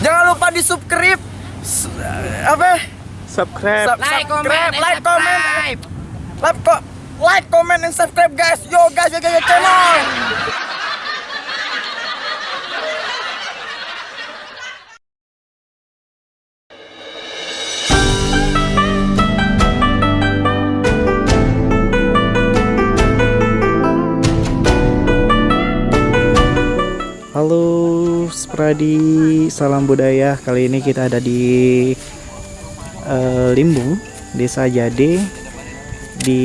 Jangan lupa di subscribe S- apa? Subscribe. Sub- Like, comment, subscribe, like, comment, subscribe. like, ko- like, comment, and subscribe guys. Yo guys, yo guys, yo, channel. Halo Spradi, salam budaya. Kali ini kita ada di eh, Limbung, Desa Jade di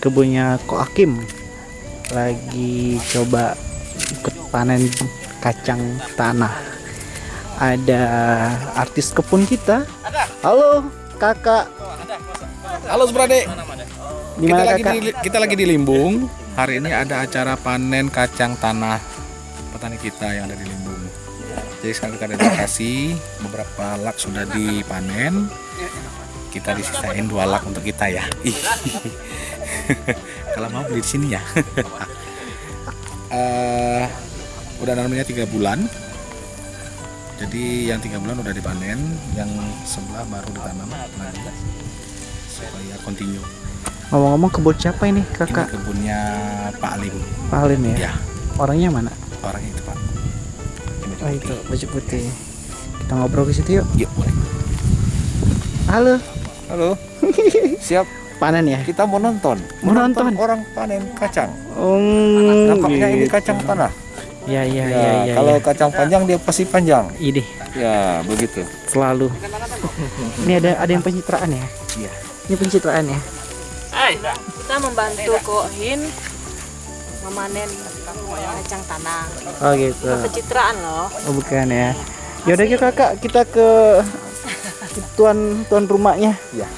kebunnya Ko Akim. Lagi coba ikut panen kacang tanah. Ada artis kebun kita. Halo, Kakak. Halo Suprade. Di Kita lagi di, kita lagi di Limbung. Hari ini ada acara panen kacang tanah petani kita yang ada di Limbung. Jadi sekarang kita ada di lokasi, beberapa lak sudah dipanen. Kita disisain dua lak untuk kita ya. Kalau mau beli di sini ya. Eh, udah namanya tiga bulan. Jadi yang tiga bulan udah dipanen, yang sebelah baru ditanam supaya continue. Ngomong-ngomong kebun siapa ini, Ini Kakak? kebunnya Pak Alim. Pak Halim ya? Ya, Orangnya mana? Orang itu Pak. Ini Oh itu, baju putih. Kita ngobrol ke situ yuk. Yuk, boleh. Halo, Halo, siap. panen ya? Kita mau nonton. Mau nonton? orang panen kacang. Oh, Nampaknya ini gitu. kacang tanah. Ya, ya, Ya, ya, ya. kalau ya. kacang panjang dia pasti panjang. Ide, Ya, begitu. selalu. Ini ada ada yang pencitraan ya? Iya. Ini pencitraan ya? Kita membantu Kohin memanen kacang tanah. Oh gitu. Pencitraan loh. Oh bukan ya. Yaudah yuk kakak, kita ke tuan tuan rumahnya. Iya.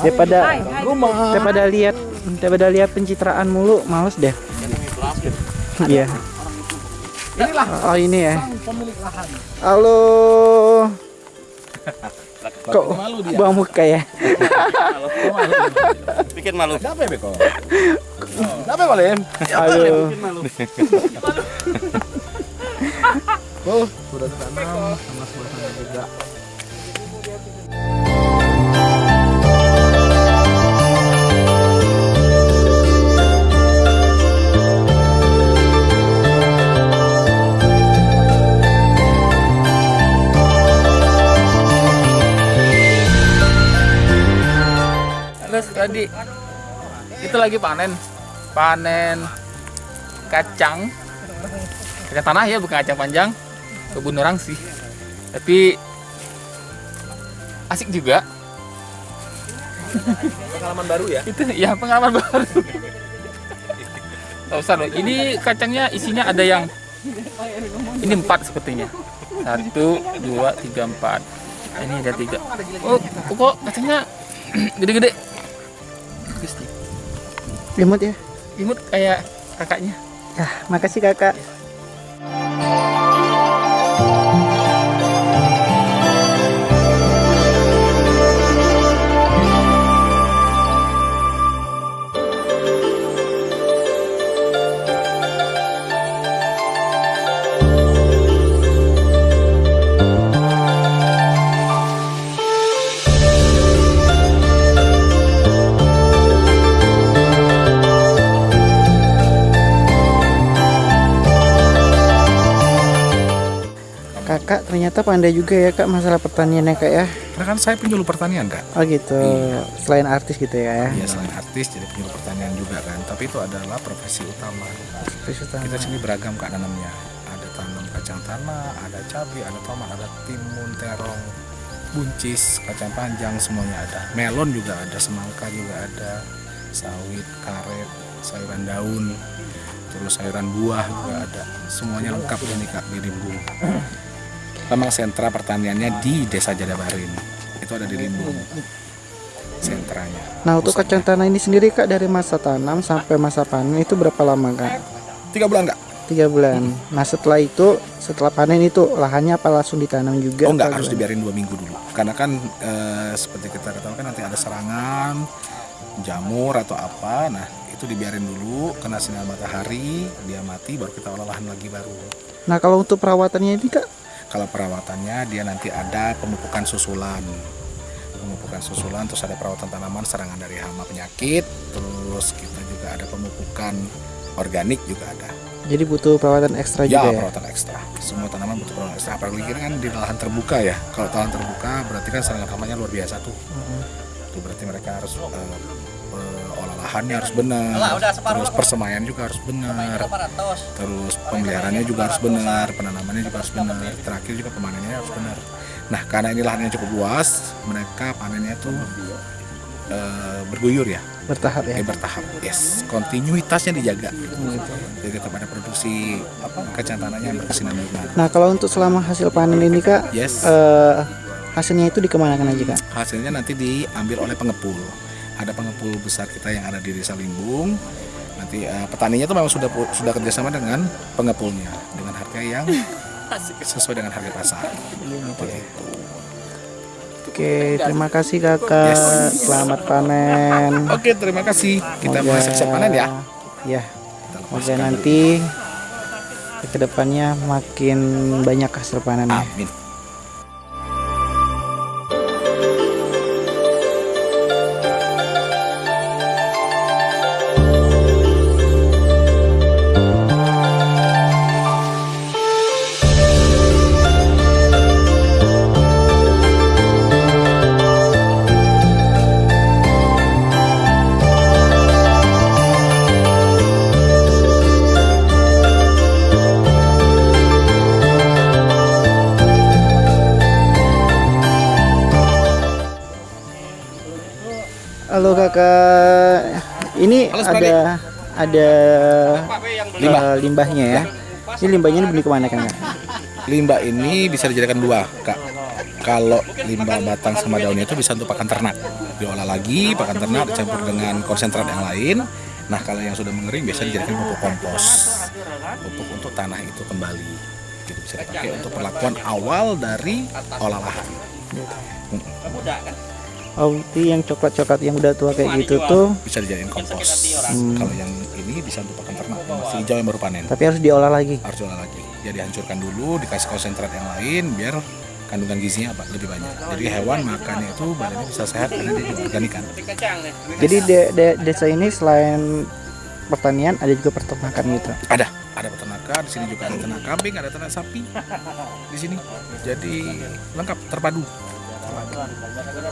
Daripada Rumah. daripada lihat daripada lihat pencitraan mulu, males deh. Iya. Oh ini ya. Halo. Kok buang muka ya? Bikin malu. Apa ya, Beko? Apa ya, Lem? Oh, sudah ditanam sama suasana juga. Halo tadi itu lagi panen, panen kacang, kacang tanah ya bukan kacang panjang, kebun orang sih. Tapi asik juga. Pengalaman baru ya? Itu ya pengalaman baru. Gak usah loh. Ini kacangnya isinya ada yang ini empat sepertinya. Satu, dua, tiga, empat. Ini ada tiga. Oh, kok kacangnya gede-gede? Gusti. Imut ya. Imut kayak kakaknya. Ya, makasih kakak. Kakak ternyata pandai juga ya kak masalah pertaniannya kak ya. Karena kan saya penyuluh pertanian kan. Oh gitu. Iya. Selain artis gitu ya. Iya selain artis jadi penyuluh pertanian juga kan. Tapi itu adalah profesi utama. Terus utama. Kita sini beragam kak nanamnya. Ada tanam kacang tanah, ada cabai, ada tomat, ada timun, terong, buncis, kacang panjang semuanya ada. Melon juga ada, semangka juga ada, sawit, karet, sayuran daun, terus sayuran buah juga ada. Semuanya lengkap ini kak di Limbung. Memang sentra pertaniannya di Desa Jadabarin. Itu ada di Limbung. Sentranya. Nah untuk Pusatnya. kacang tanah ini sendiri kak dari masa tanam sampai masa panen itu berapa lama kak? Tiga bulan kak? Tiga bulan. Nah setelah itu setelah panen itu lahannya apa langsung ditanam juga? Oh enggak, harus gimana? dibiarin dua minggu dulu. Karena kan eh, seperti kita ketahui kan nanti ada serangan jamur atau apa. Nah itu dibiarin dulu kena sinar matahari, dia mati, baru kita olah lahan lagi baru. Nah kalau untuk perawatannya ini kak, Kalau perawatannya dia nanti ada pemupukan susulan. Pemupukan susulan terus ada perawatan tanaman serangan dari hama penyakit, terus kita juga ada pemupukan organik juga ada. jadi butuh perawatan ekstra Ya, juga ya. perawatan ekstra. Semua tanaman butuh perawatan ekstra. Apalagi kita kan di lahan terbuka ya. Kalau lahan terbuka berarti kan serangan hamanya luar biasa tuh. Mhm. Itu berarti mereka harus olah lahannya harus benar. Terus persemaian juga harus benar. Terus pemeliharaannya juga harus benar, penanamannya juga harus benar. Terakhir juga pemanennya harus benar. Nah, karena ini lahannya cukup luas, mereka panennya tuh eh, berguyur ya, Bertahap ya. kayak bertahap. Yes, kontinuitasnya dijaga. Jadi tetap ada produksi apa kacang tanahnya yang berkesinambungan. Nah kalau untuk selama hasil panen ini kak, Yes. eh, hasilnya itu dikemanakan aja kak? hasilnya nanti diambil oleh pengepul. Ada pengepul besar kita yang ada di Desa Limbung. Nanti eh, petaninya tuh memang sudah sudah kerjasama dengan pengepulnya dengan harga yang sesuai dengan harga pasar. Seperti itu. Oke, terima kasih kakak. Yes. Selamat panen. Oke, terima kasih. Kita masih siap panen ya. Ya, Kita semoga nanti ke depannya makin banyak hasil panennya. Amin. Kakak, ini Halo, ada ada Limbah. eh, limbahnya ya. Ini limbahnya ini beli ke mana kan kak? Limbah ini bisa dijadikan dua, Kak. Kalau limbah batang sama daunnya itu bisa untuk pakan ternak. Diolah lagi, pakan ternak dicampur dengan konsentrat yang lain. Nah, kalau yang sudah mengering biasa dijadikan pupuk kompos. Pupuk untuk tanah itu kembali. Gitu bisa dipakai untuk perlakuan awal dari olah lahan. Oh, itu yang coklat-coklat yang udah tua kayak gitu tuh, Bisa dijadikan kompos. Hmm. Kalau yang ini bisa untuk pakan ternak yang masih hijau yang baru panen. tapi harus diolah lagi. Harus diolah lagi. Jadi hancurkan dulu, dikasih konsentrat yang lain biar kandungan gizinya apa lebih banyak. Jadi hewan makannya itu badannya bisa sehat karena dia diorganikan. Jadi de- de- desa ini selain pertanian ada juga peternakan gitu. Ada, ada peternakan. Di sini juga ada ternak kambing, ada ternak sapi. Di sini, jadi lengkap, terpadu.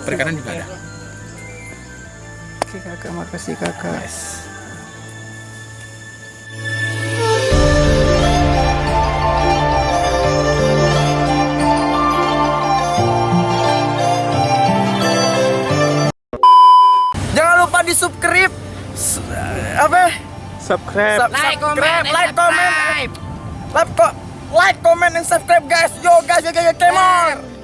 Perikanan juga ada. Oke kakak, makasih kakak. Yes. Jangan lupa di subscribe apa? Subscribe. Subscribe, like, comment, like, like, comment, and subscribe guys. Yo guys, yo guys, yo, come on.